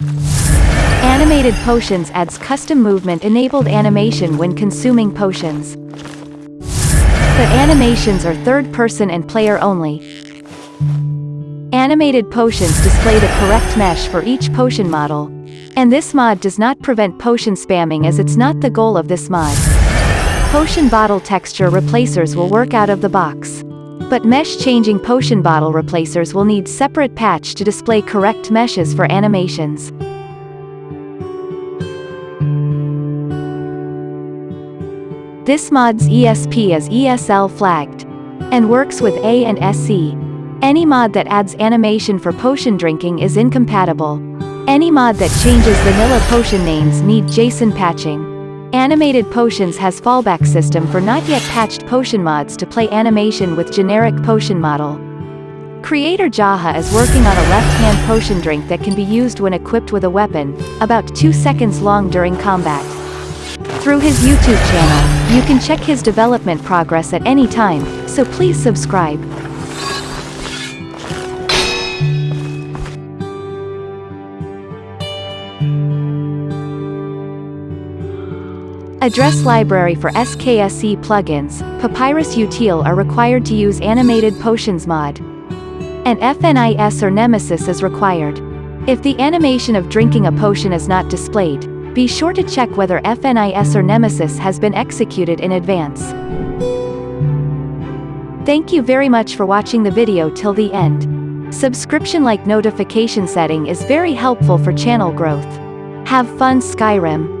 Animated Potions adds custom movement-enabled animation when consuming potions. The animations are third-person and player-only. Animated potions display the correct mesh for each potion model. And this mod does not prevent potion spamming as it's not the goal of this mod. Potion bottle texture replacers will work out of the box. But mesh-changing potion bottle replacers will need separate patch to display correct meshes for animations. This mod's ESP is ESL flagged. And works with A and SE. Any mod that adds animation for potion drinking is incompatible. Any mod that changes vanilla potion names need JSON patching. Animated Potions has fallback system for not yet patched potion mods to play animation with generic potion model. Creator Jaha is working on a left-hand potion drink that can be used when equipped with a weapon, about 2 seconds long during combat. Through his YouTube channel, you can check his development progress at any time, so please subscribe. Address library for SKSE plugins, Papyrus Util are required to use Animated Potions mod. And FNIS or Nemesis is required. If the animation of drinking a potion is not displayed, be sure to check whether FNIS or Nemesis has been executed in advance. Thank you very much for watching the video till the end. Subscription like notification setting is very helpful for channel growth. Have fun Skyrim.